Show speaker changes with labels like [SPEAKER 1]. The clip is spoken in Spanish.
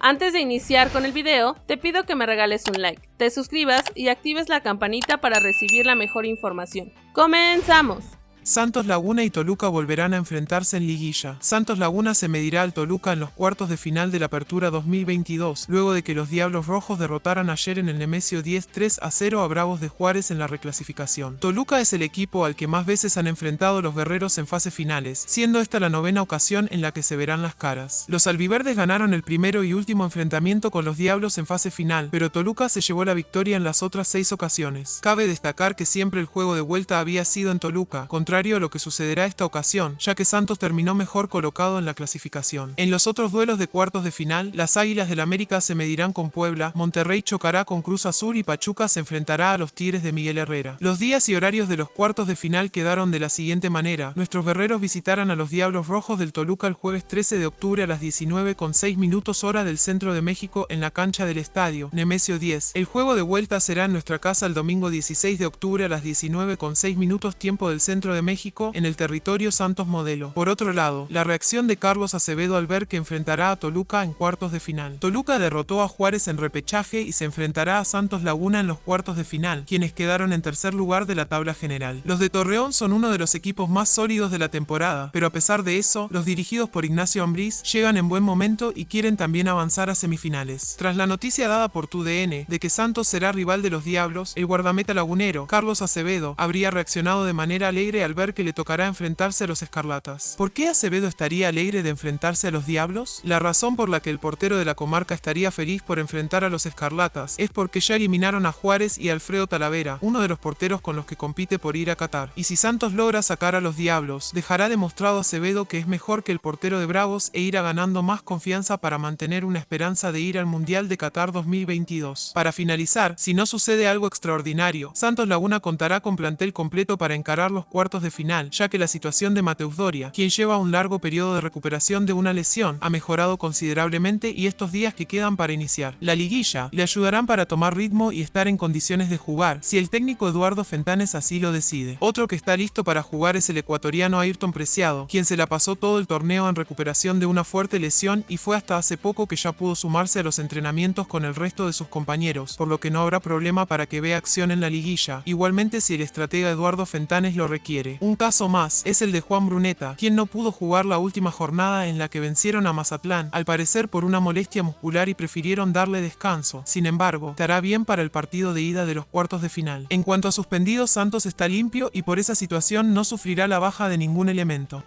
[SPEAKER 1] Antes de iniciar con el video, te pido que me regales un like, te suscribas y actives la campanita para recibir la mejor información. ¡Comenzamos!
[SPEAKER 2] Santos Laguna y Toluca volverán a enfrentarse en liguilla. Santos Laguna se medirá al Toluca en los cuartos de final de la Apertura 2022, luego de que los Diablos Rojos derrotaran ayer en el Nemesio 10 3 a 0 a Bravos de Juárez en la reclasificación. Toluca es el equipo al que más veces han enfrentado los guerreros en fase finales, siendo esta la novena ocasión en la que se verán las caras. Los albiverdes ganaron el primero y último enfrentamiento con los Diablos en fase final, pero Toluca se llevó la victoria en las otras seis ocasiones. Cabe destacar que siempre el juego de vuelta había sido en Toluca, contra a lo que sucederá esta ocasión, ya que Santos terminó mejor colocado en la clasificación. En los otros duelos de cuartos de final, las Águilas del América se medirán con Puebla, Monterrey chocará con Cruz Azul y Pachuca se enfrentará a los Tigres de Miguel Herrera. Los días y horarios de los cuartos de final quedaron de la siguiente manera. Nuestros guerreros visitarán a los Diablos Rojos del Toluca el jueves 13 de octubre a las 19 con 6 minutos hora del centro de México en la cancha del estadio, Nemesio 10. El juego de vuelta será en nuestra casa el domingo 16 de octubre a las 19 con 6 minutos tiempo del centro de México en el territorio Santos Modelo. Por otro lado, la reacción de Carlos Acevedo al ver que enfrentará a Toluca en cuartos de final. Toluca derrotó a Juárez en repechaje y se enfrentará a Santos Laguna en los cuartos de final, quienes quedaron en tercer lugar de la tabla general. Los de Torreón son uno de los equipos más sólidos de la temporada, pero a pesar de eso, los dirigidos por Ignacio Ambriz llegan en buen momento y quieren también avanzar a semifinales. Tras la noticia dada por TUDN de que Santos será rival de los Diablos, el guardameta lagunero, Carlos Acevedo, habría reaccionado de manera alegre al ver que le tocará enfrentarse a los escarlatas. ¿Por qué Acevedo estaría alegre de enfrentarse a los diablos? La razón por la que el portero de la comarca estaría feliz por enfrentar a los escarlatas es porque ya eliminaron a Juárez y Alfredo Talavera, uno de los porteros con los que compite por ir a Qatar. Y si Santos logra sacar a los diablos, dejará demostrado Acevedo que es mejor que el portero de Bravos e irá ganando más confianza para mantener una esperanza de ir al Mundial de Qatar 2022. Para finalizar, si no sucede algo extraordinario, Santos Laguna contará con plantel completo para encarar los cuartos de final, ya que la situación de Mateus Doria, quien lleva un largo periodo de recuperación de una lesión, ha mejorado considerablemente y estos días que quedan para iniciar la liguilla le ayudarán para tomar ritmo y estar en condiciones de jugar, si el técnico Eduardo Fentanes así lo decide. Otro que está listo para jugar es el ecuatoriano Ayrton Preciado, quien se la pasó todo el torneo en recuperación de una fuerte lesión y fue hasta hace poco que ya pudo sumarse a los entrenamientos con el resto de sus compañeros, por lo que no habrá problema para que vea acción en la liguilla, igualmente si el estratega Eduardo Fentanes lo requiere. Un caso más es el de Juan Bruneta, quien no pudo jugar la última jornada en la que vencieron a Mazatlán, al parecer por una molestia muscular y prefirieron darle descanso. Sin embargo, estará bien para el partido de ida de los cuartos de final. En cuanto a suspendidos, Santos está limpio y por esa situación no sufrirá la baja de ningún elemento.